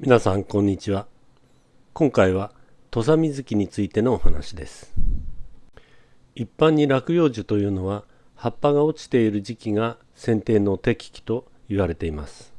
皆さんこんにちは。今回は土佐水木についてのお話です。一般に落葉樹というのは葉っぱが落ちている時期が剪定の適期と言われています。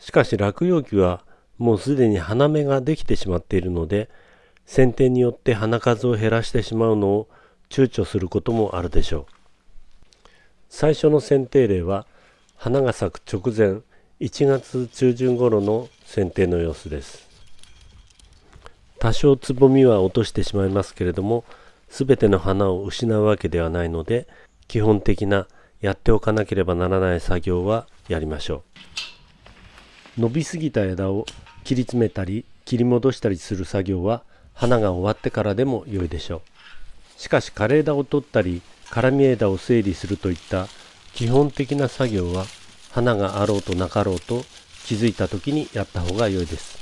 しかし落葉樹はもうすでに花芽ができてしまっているので剪定によって花数を減らしてしまうのを躊躇することもあるでしょう。最初の剪定例は花が咲く直前1月中旬頃の剪定の様子です。多少つぼみは落としてしまいますけれども全ての花を失うわけではないので基本的なやっておかなければならない作業はやりましょう。伸びすぎた枝を切り詰めたり切り戻したりする作業は花が終わってからでも良いでしょう。しかし枯れ枝を取ったり絡み枝を整理するといった基本的な作業は花があろうとなかろうと気づいた時にやった方が良いです。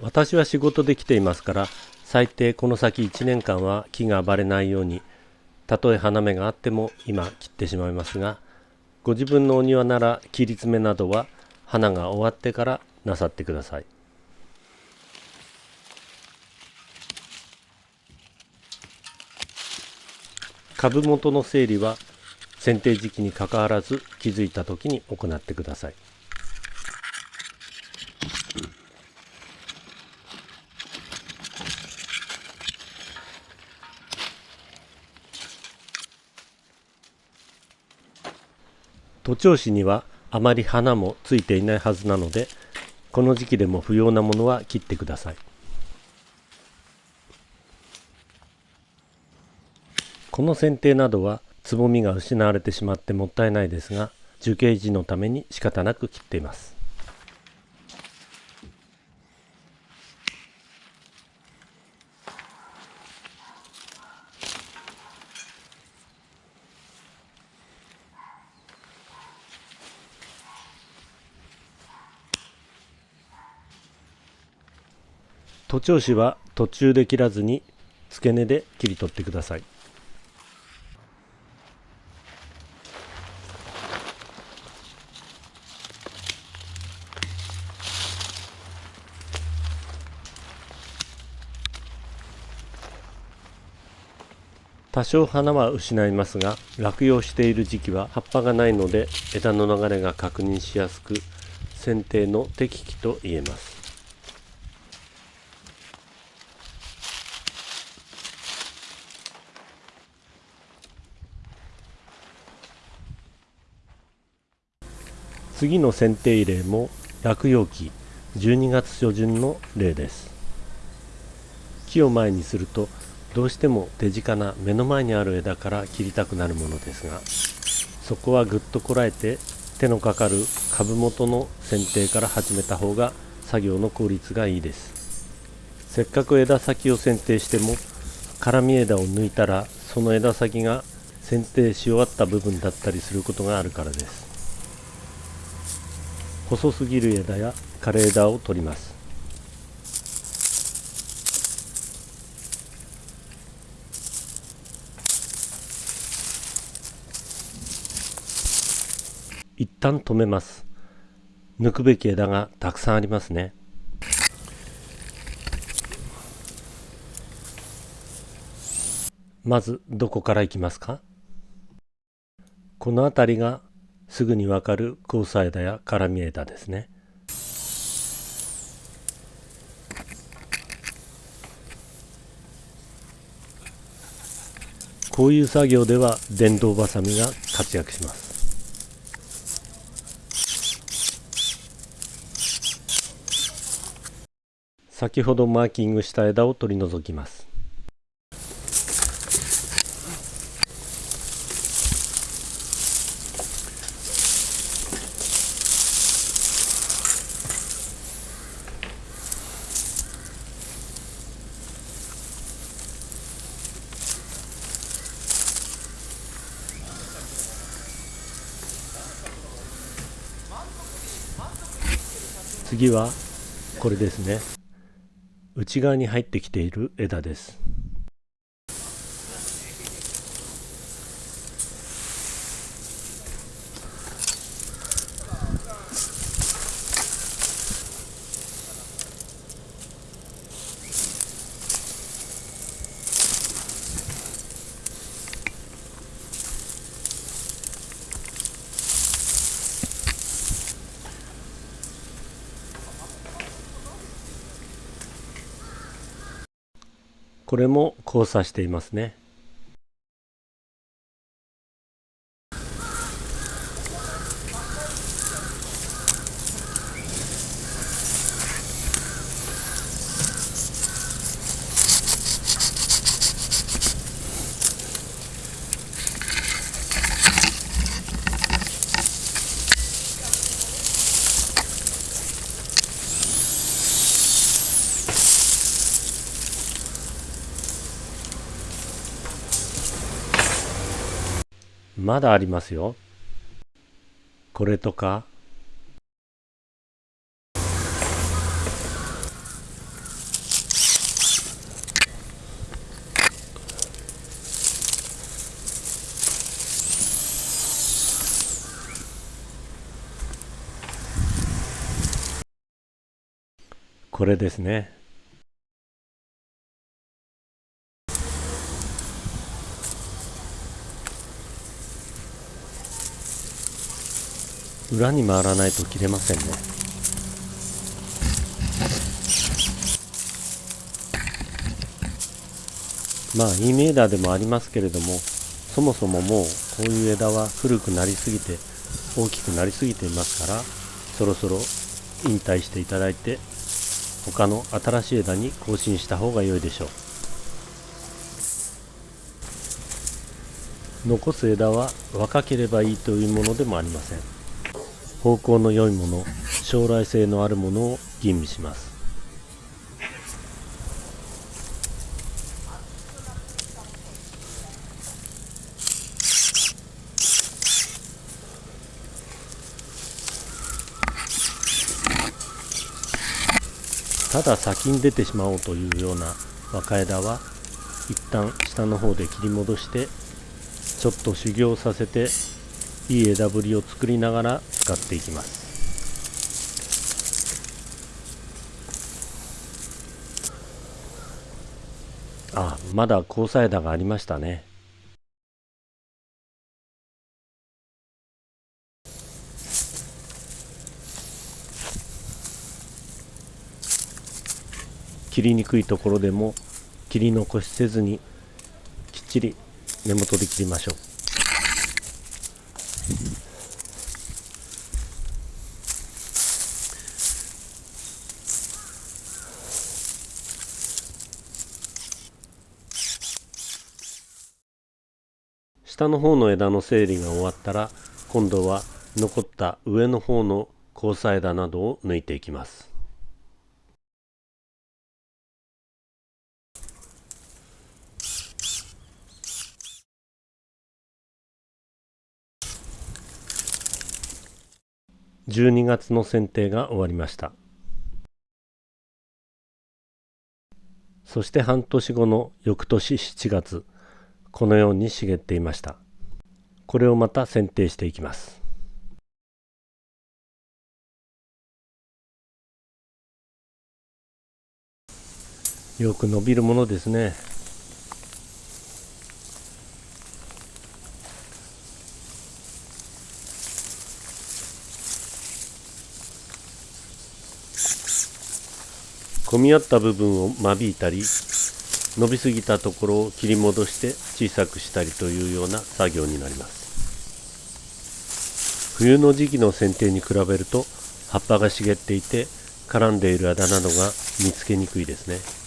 私は仕事で来ていますから最低この先1年間は木が暴れないようにたとえ花芽があっても今切ってしまいますがご自分のお庭なら切り詰めなどは花が終わってからなさってください。株元の整理は剪定時期にかかわらず気づいた時に行ってください。徒長枝にはあまり花もついていないはずなのでこの時期でも不要なものは切ってください。この剪定などはつぼみが失われてしまってもったいないですが樹形維持のために仕方なく切っています。徒長枝は途中で切らずに付け根で切り取ってください。多少花は失いますが落葉している時期は葉っぱがないので枝の流れが確認しやすく剪定の適期と言えます。次の剪定例も落葉期12月初旬の例です。木を前にするとどうしても手近な目の前にある枝から切りたくなるものですがそこはぐっとこらえて手のかかる株元の剪定から始めた方が作業の効率がいいです。せっかく枝先を剪定しても絡み枝を抜いたらその枝先が剪定し終わった部分だったりすることがあるからです。細すぎる枝や枯れ枝を取ります一旦止めます。抜くべき枝がたくさんありますね。まずどこから行きますか？この辺りがすぐにわかる交差枝や絡み枝ですね。こういう作業では電動バサミが活躍します。先ほどマーキングした枝を取り除きます。次はこれですね。内側に入ってきている枝です。これも交差していますね。まだありますよ。これとか。これですね。裏に回らないと切れませんね。まあイメーダーでもありますけれどもそもそももうこういう枝は古くなりすぎて大きくなりすぎていますからそろそろ引退していただいて他の新しい枝に更新した方が良いでしょう。残す枝は若ければいいというものでもありません。方向の良いもの将来性のあるものを吟味します。ただ先に出てしまおうというような若枝は一旦下の方で切り戻してちょっと修行させていい枝ぶりを作りながら使っていきます。あまだ交差枝がありましたね。切りにくいところでも切り残しせずにきっちり根元で切りましょう。下の方の枝の整理が終わったら今度は残った上の方の交差枝などを抜いていきます。12月の剪定が終わりました。そして半年後の翌年7月このように茂っていました。これをまた剪定していきます。よく伸びるものですね。混み合った部分を間引いたり伸びすぎたところを切り戻して小さくしたりというような作業になります。冬の時期の剪定に比べると葉っぱが茂っていて絡んでいるあだなどが見つけにくいですね。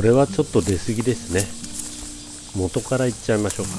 これはちょっと出過ぎですね。元からいっちゃいましょうか。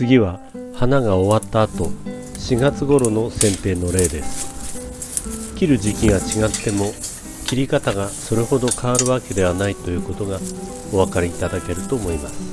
次は花が終わった後4月頃の剪定の例です。切る時期が違っても切り方がそれほど変わるわけではないということがお分かりいただけると思います。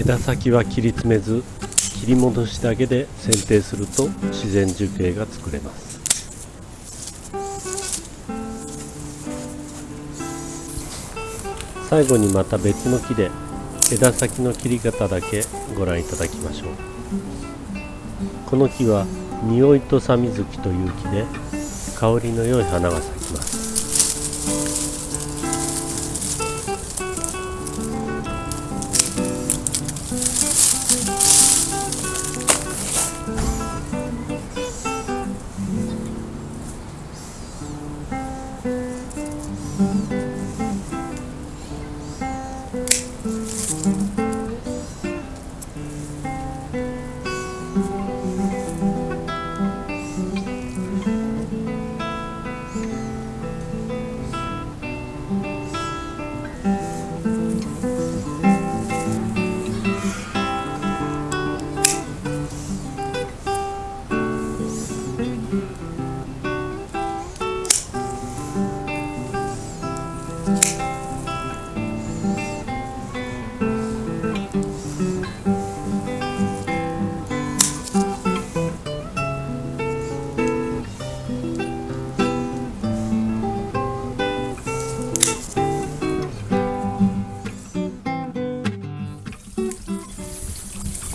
枝先は切り詰めず切り戻しだけで剪定すると自然樹形が作れます。最後にまた別の木で枝先の切り方だけご覧いただきましょう。この木は匂いとさみずきという木で香りの良い花が咲き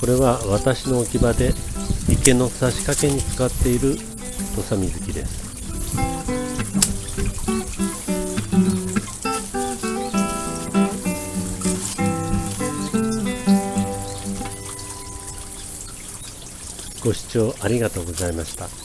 これは私の置き場で池の差し掛けに使っている土佐水木ですご視聴ありがとうございました。